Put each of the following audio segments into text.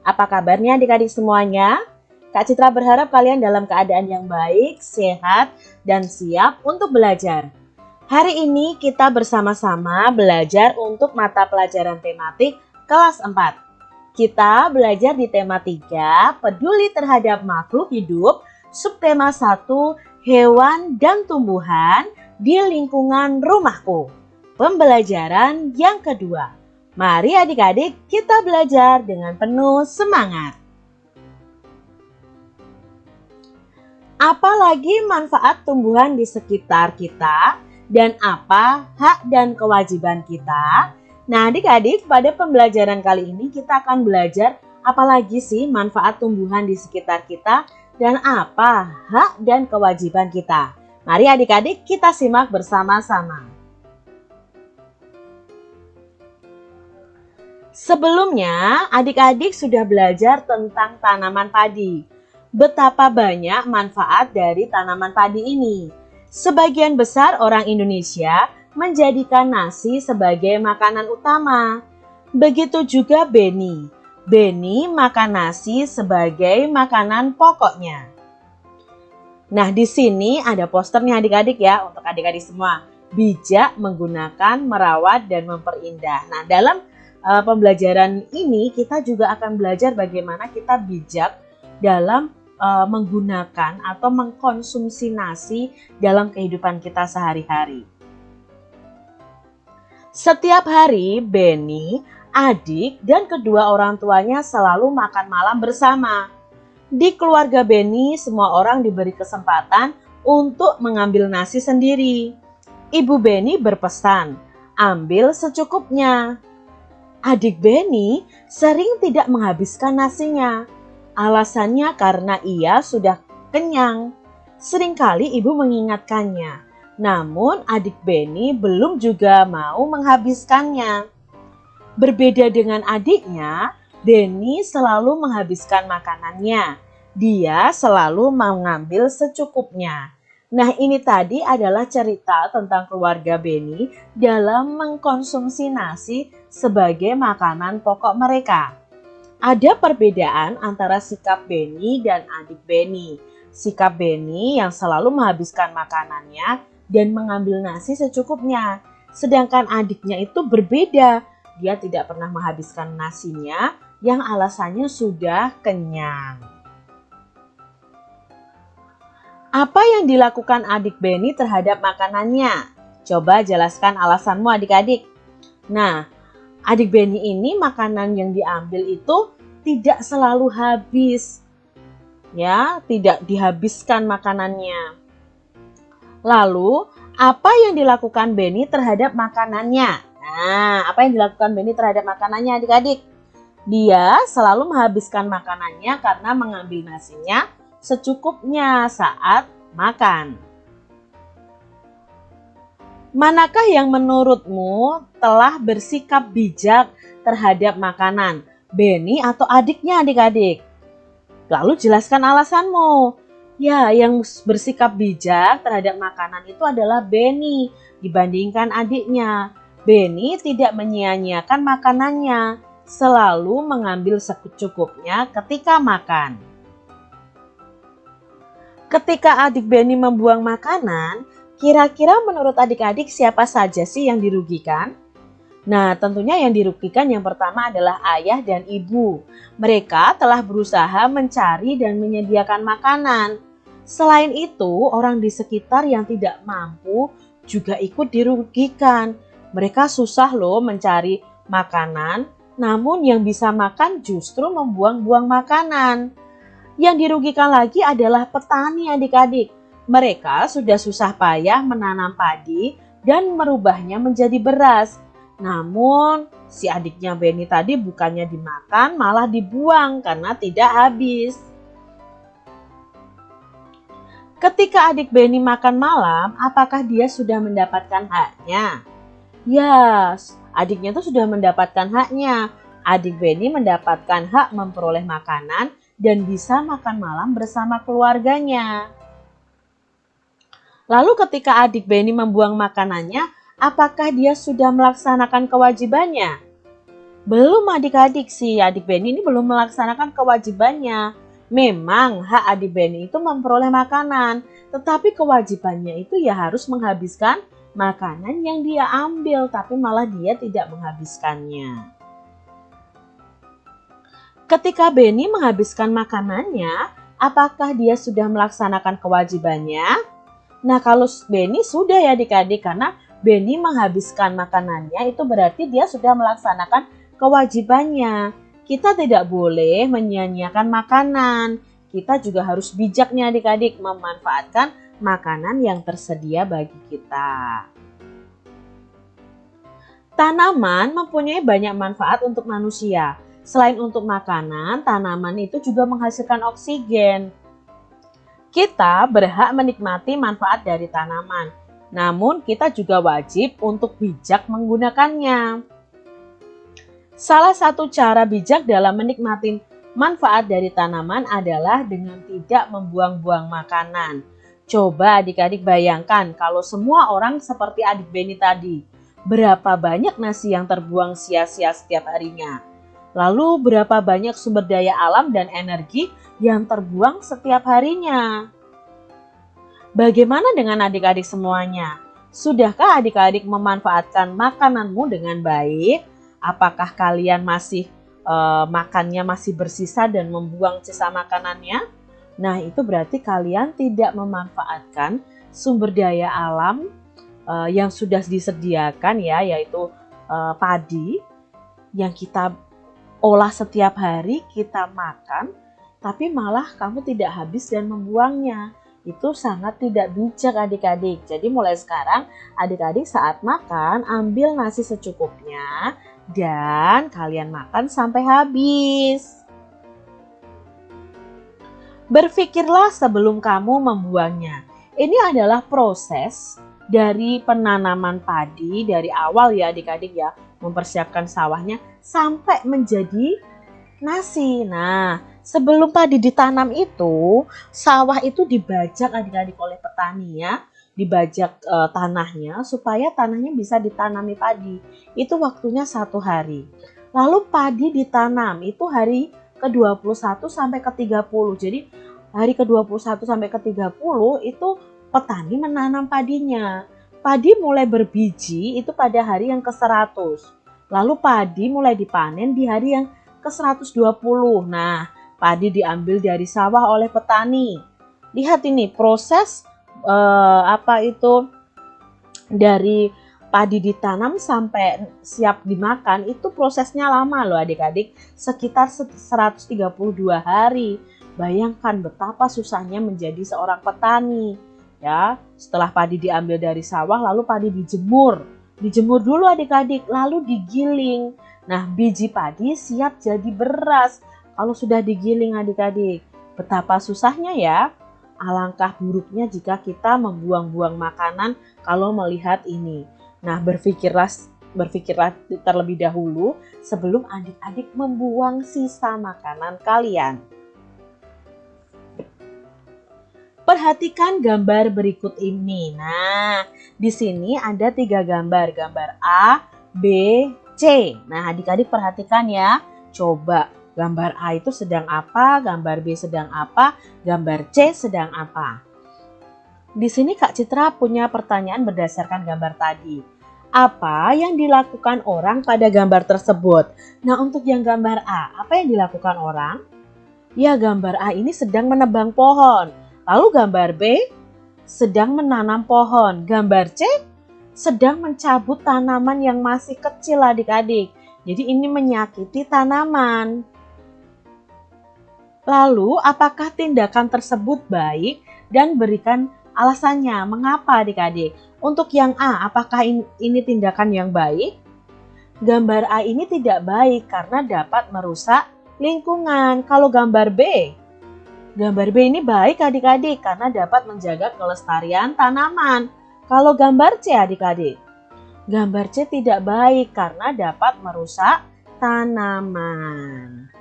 Apa kabarnya adik-adik semuanya? Kak Citra berharap kalian dalam keadaan yang baik, sehat, dan siap untuk belajar. Hari ini kita bersama-sama belajar untuk mata pelajaran tematik kelas 4. Kita belajar di tema 3, peduli terhadap makhluk hidup, subtema 1, hewan dan tumbuhan di lingkungan rumahku. Pembelajaran yang kedua. Mari adik-adik kita belajar dengan penuh semangat. Apalagi manfaat tumbuhan di sekitar kita dan apa hak dan kewajiban kita? Nah adik-adik pada pembelajaran kali ini kita akan belajar apalagi sih manfaat tumbuhan di sekitar kita dan apa hak dan kewajiban kita. Mari adik-adik kita simak bersama-sama. Sebelumnya, adik-adik sudah belajar tentang tanaman padi. Betapa banyak manfaat dari tanaman padi ini. Sebagian besar orang Indonesia menjadikan nasi sebagai makanan utama. Begitu juga Beni. Beni makan nasi sebagai makanan pokoknya. Nah, di sini ada posternya adik-adik ya, untuk adik-adik semua. Bijak menggunakan, merawat, dan memperindah. Nah, dalam uh, pembelajaran ini kita juga akan belajar bagaimana kita bijak dalam uh, menggunakan atau mengkonsumsi nasi dalam kehidupan kita sehari-hari. Setiap hari, Benny, adik, dan kedua orang tuanya selalu makan malam bersama. Di keluarga Benny, semua orang diberi kesempatan untuk mengambil nasi sendiri. Ibu Benny berpesan, ambil secukupnya. Adik Benny sering tidak menghabiskan nasinya. Alasannya karena ia sudah kenyang. Seringkali ibu mengingatkannya. Namun adik Benny belum juga mau menghabiskannya. Berbeda dengan adiknya, Benny selalu menghabiskan makanannya. Dia selalu mengambil secukupnya. Nah ini tadi adalah cerita tentang keluarga Beni dalam mengkonsumsi nasi sebagai makanan pokok mereka. Ada perbedaan antara sikap Beni dan adik Beni. Sikap Beni yang selalu menghabiskan makanannya dan mengambil nasi secukupnya. Sedangkan adiknya itu berbeda. Dia tidak pernah menghabiskan nasinya yang alasannya sudah kenyang. Apa yang dilakukan adik Benny terhadap makanannya? Coba jelaskan alasanmu adik-adik. Nah, adik Benny ini makanan yang diambil itu tidak selalu habis. Ya, tidak dihabiskan makanannya. Lalu, apa yang dilakukan Benny terhadap makanannya? Nah, apa yang dilakukan Benny terhadap makanannya adik-adik? Dia selalu menghabiskan makanannya karena mengambil nasinya secukupnya saat makan. Manakah yang menurutmu telah bersikap bijak terhadap makanan? Benny atau adiknya adik-adik? Lalu jelaskan alasanmu. Ya, yang bersikap bijak terhadap makanan itu adalah Benny dibandingkan adiknya. Benny tidak menyia-nyiakan makanannya, selalu mengambil secukupnya ketika makan. Ketika adik Benny membuang makanan, kira-kira menurut adik-adik siapa saja sih yang dirugikan? Nah, tentunya yang dirugikan yang pertama adalah ayah dan ibu. Mereka telah berusaha mencari dan menyediakan makanan. Selain itu, orang di sekitar yang tidak mampu juga ikut dirugikan. Mereka susah loh mencari makanan, namun yang bisa makan justru membuang-buang makanan. Yang dirugikan lagi adalah petani adik-adik. Mereka sudah susah payah menanam padi dan merubahnya menjadi beras. Namun si adiknya Benny tadi bukannya dimakan malah dibuang karena tidak habis. Ketika adik Benny makan malam, apakah dia sudah mendapatkan haknya? Ya, yes, adiknya itu sudah mendapatkan haknya. Adik Benny mendapatkan hak memperoleh makanan dan bisa makan malam bersama keluarganya. Lalu ketika adik Benny membuang makanannya, apakah dia sudah melaksanakan kewajibannya? Belum adik-adik sih, adik Benny ini belum melaksanakan kewajibannya. Memang hak adik Benny itu memperoleh makanan, tetapi kewajibannya itu ya harus menghabiskan makanan yang dia ambil, tapi malah dia tidak menghabiskannya. Ketika Benny menghabiskan makanannya, apakah dia sudah melaksanakan kewajibannya? Nah kalau Benny sudah ya adik-adik karena Benny menghabiskan makanannya itu berarti dia sudah melaksanakan kewajibannya. Kita tidak boleh menyia-nyiakan makanan. Kita juga harus bijaknya adik-adik memanfaatkan makanan yang tersedia bagi kita. Tanaman mempunyai banyak manfaat untuk manusia. Selain untuk makanan, tanaman itu juga menghasilkan oksigen. Kita berhak menikmati manfaat dari tanaman, namun kita juga wajib untuk bijak menggunakannya. Salah satu cara bijak dalam menikmati manfaat dari tanaman adalah dengan tidak membuang-buang makanan. Coba adik-adik bayangkan kalau semua orang seperti adik Beni tadi. Berapa banyak nasi yang terbuang sia-sia setiap harinya? Lalu berapa banyak sumber daya alam dan energi yang terbuang setiap harinya? Bagaimana dengan adik-adik semuanya? Sudahkah adik-adik memanfaatkan makananmu dengan baik? apakah kalian masih uh, makannya masih bersisa dan membuang sisa makanannya? Nah, itu berarti kalian tidak memanfaatkan sumber daya alam uh, yang sudah disediakan ya, yaitu uh, padi yang kita olah setiap hari, kita makan, tapi malah kamu tidak habis dan membuangnya. Itu sangat tidak bijak adik-adik. Jadi mulai sekarang adik-adik saat makan ambil nasi secukupnya, dan kalian makan sampai habis. Berpikirlah sebelum kamu membuangnya. Ini adalah proses dari penanaman padi dari awal ya adik-adik ya, mempersiapkan sawahnya sampai menjadi nasi. Nah, sebelum padi ditanam itu, sawah itu dibajak adik-adik oleh petani ya dibajak e, tanahnya supaya tanahnya bisa ditanami padi. Itu waktunya satu hari. Lalu padi ditanam itu hari ke-21 sampai ke-30. Jadi hari ke-21 sampai ke-30 itu petani menanam padinya. Padi mulai berbiji itu pada hari yang ke-100. Lalu padi mulai dipanen di hari yang ke-120. Nah, padi diambil dari sawah oleh petani. Lihat ini proses uh, apa itu dari padi ditanam sampai siap dimakan itu prosesnya lama loh adik-adik sekitar 132 hari bayangkan betapa susahnya menjadi seorang petani ya setelah padi diambil dari sawah lalu padi dijemur dijemur dulu adik-adik lalu digiling nah biji padi siap jadi beras kalau sudah digiling adik-adik betapa susahnya ya alangkah buruknya jika kita membuang-buang makanan kalau melihat ini. Nah, berpikirlah berpikirlah terlebih dahulu sebelum adik-adik membuang sisa makanan kalian. Perhatikan gambar berikut ini. Nah, di sini ada tiga gambar, gambar A, B, C. Nah, adik-adik perhatikan ya. Coba Gambar A itu sedang apa, gambar B sedang apa, gambar C sedang apa. Di sini Kak Citra punya pertanyaan berdasarkan gambar tadi. Apa yang dilakukan orang pada gambar tersebut? Nah untuk yang gambar A, apa yang dilakukan orang? Ya gambar A ini sedang menebang pohon. Lalu gambar B sedang menanam pohon. Gambar C sedang mencabut tanaman yang masih kecil adik-adik. Jadi ini menyakiti tanaman. Lalu, apakah tindakan tersebut baik dan berikan alasannya mengapa adik-adik? Untuk yang A, apakah ini tindakan yang baik? Gambar A ini tidak baik karena dapat merusak lingkungan. Kalau gambar B, gambar B ini baik adik-adik karena dapat menjaga kelestarian tanaman. Kalau gambar C adik-adik, gambar C tidak baik karena dapat merusak tanaman.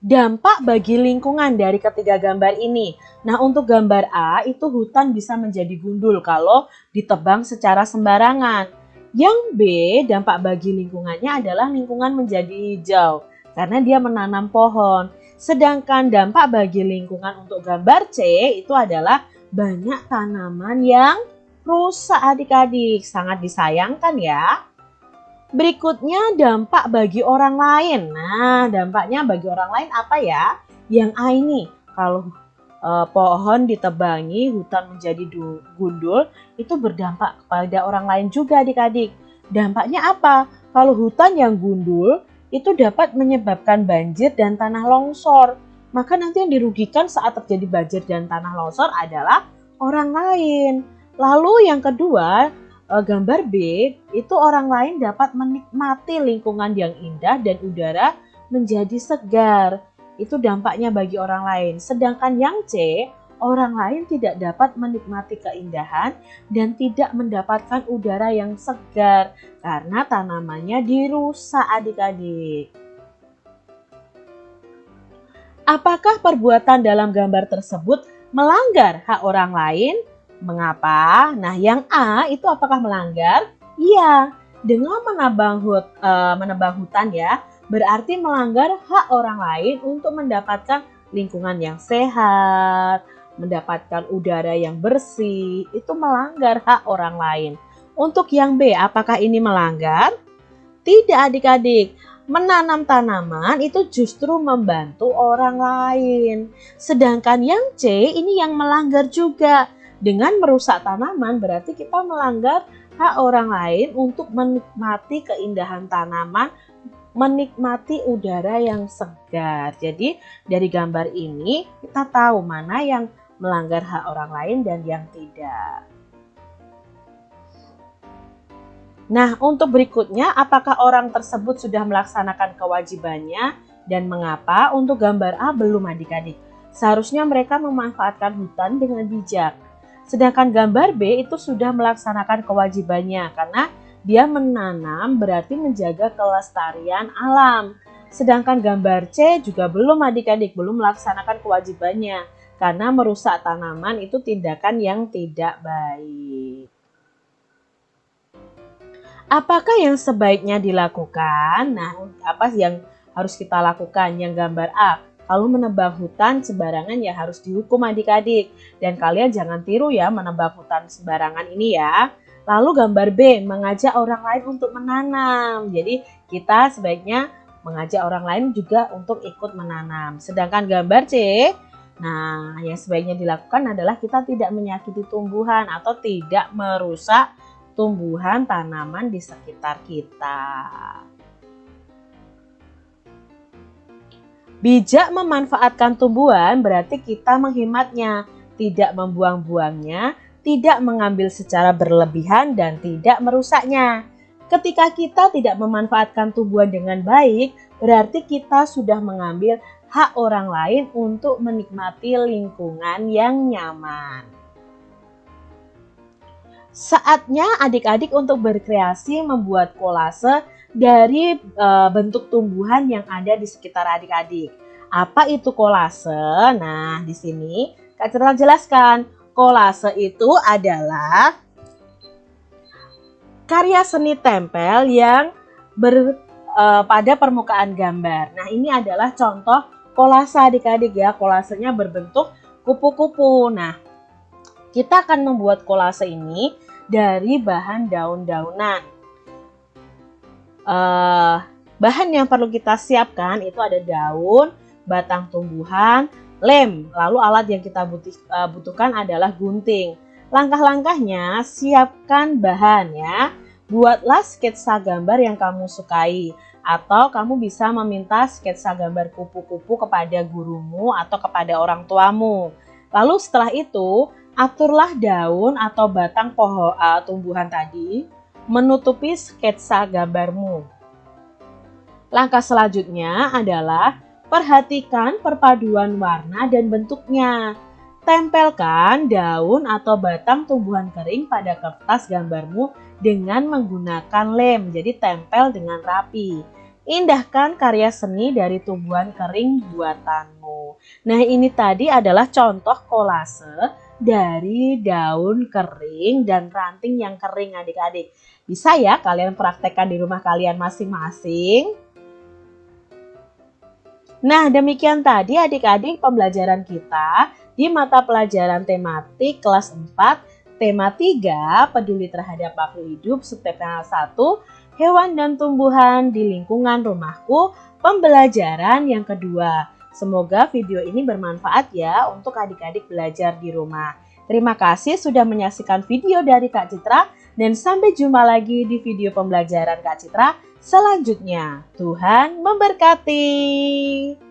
Dampak bagi lingkungan dari ketiga gambar ini. Nah, untuk gambar A itu hutan bisa menjadi gundul kalau ditebang secara sembarangan. Yang B, dampak bagi lingkungannya adalah lingkungan menjadi hijau karena dia menanam pohon. Sedangkan dampak bagi lingkungan untuk gambar C itu adalah banyak tanaman yang rusak adik-adik. Sangat disayangkan ya. Berikutnya dampak bagi orang lain. Nah, dampaknya bagi orang lain apa ya? Yang A ini, kalau eh, pohon ditebangi, hutan menjadi gundul, itu berdampak kepada orang lain juga adik-adik. Dampaknya apa? Kalau hutan yang gundul, itu dapat menyebabkan banjir dan tanah longsor. Maka nanti yang dirugikan saat terjadi banjir dan tanah longsor adalah orang lain. Lalu yang kedua, Eh, gambar B itu orang lain dapat menikmati lingkungan yang indah dan udara menjadi segar. Itu dampaknya bagi orang lain. Sedangkan yang C, orang lain tidak dapat menikmati keindahan dan tidak mendapatkan udara yang segar karena tanamannya dirusak adik-adik. Apakah perbuatan dalam gambar tersebut melanggar hak orang lain? Mengapa? Nah, yang A itu apakah melanggar? Iya, dengan menebang, hut, uh, menebang hutan ya, berarti melanggar hak orang lain untuk mendapatkan lingkungan yang sehat, mendapatkan udara yang bersih, itu melanggar hak orang lain. Untuk yang B, apakah ini melanggar? Tidak adik-adik, menanam tanaman itu justru membantu orang lain. Sedangkan yang C ini yang melanggar juga dengan merusak tanaman berarti kita melanggar hak orang lain untuk menikmati keindahan tanaman, menikmati udara yang segar. Jadi dari gambar ini kita tahu mana yang melanggar hak orang lain dan yang tidak. Nah, untuk berikutnya, apakah orang tersebut sudah melaksanakan kewajibannya dan mengapa? Untuk gambar A belum adik-adik. Seharusnya mereka memanfaatkan hutan dengan bijak. Sedangkan gambar B itu sudah melaksanakan kewajibannya karena dia menanam berarti menjaga kelestarian alam. Sedangkan gambar C juga belum adik-adik belum melaksanakan kewajibannya karena merusak tanaman itu tindakan yang tidak baik. Apakah yang sebaiknya dilakukan? Nah, apa yang harus kita lakukan? Yang gambar A, kalau menebang hutan sembarangan ya harus dihukum adik-adik. Dan kalian jangan tiru ya menebang hutan sembarangan ini ya. Lalu gambar B, mengajak orang lain untuk menanam. Jadi kita sebaiknya mengajak orang lain juga untuk ikut menanam. Sedangkan gambar C, nah yang sebaiknya dilakukan adalah kita tidak menyakiti tumbuhan atau tidak merusak tumbuhan tanaman di sekitar kita. Bijak memanfaatkan tumbuhan berarti kita menghematnya, tidak membuang-buangnya, tidak mengambil secara berlebihan dan tidak merusaknya. Ketika kita tidak memanfaatkan tumbuhan dengan baik, berarti kita sudah mengambil hak orang lain untuk menikmati lingkungan yang nyaman. Saatnya adik-adik untuk berkreasi membuat kolase dari e, bentuk tumbuhan yang ada di sekitar adik-adik. Apa itu kolase? Nah, di sini Kak Citra jelaskan. Kolase itu adalah karya seni tempel yang ber, e, pada permukaan gambar. Nah, ini adalah contoh kolase adik-adik ya. Kolasenya berbentuk kupu-kupu. Nah, kita akan membuat kolase ini dari bahan daun-daunan uh, bahan yang perlu kita siapkan itu ada daun, batang tumbuhan, lem. Lalu alat yang kita uh, butuhkan adalah gunting. Langkah-langkahnya siapkan bahan ya. Buatlah sketsa gambar yang kamu sukai atau kamu bisa meminta sketsa gambar kupu-kupu kepada gurumu atau kepada orang tuamu. Lalu setelah itu, aturlah daun atau batang pohon uh, tumbuhan tadi menutupi sketsa gambarmu. Langkah selanjutnya adalah perhatikan perpaduan warna dan bentuknya. Tempelkan daun atau batang tumbuhan kering pada kertas gambarmu dengan menggunakan lem, jadi tempel dengan rapi. Indahkan karya seni dari tumbuhan kering buatanmu. Nah ini tadi adalah contoh kolase dari daun kering dan ranting yang kering adik-adik. Bisa ya kalian praktekkan di rumah kalian masing-masing. Nah, demikian tadi adik-adik pembelajaran kita di mata pelajaran tematik kelas 4, tema 3, peduli terhadap makhluk hidup, subtema 1, hewan dan tumbuhan di lingkungan rumahku, pembelajaran yang kedua. Semoga video ini bermanfaat ya untuk adik-adik belajar di rumah. Terima kasih sudah menyaksikan video dari Kak Citra dan sampai jumpa lagi di video pembelajaran Kak Citra selanjutnya. Tuhan memberkati.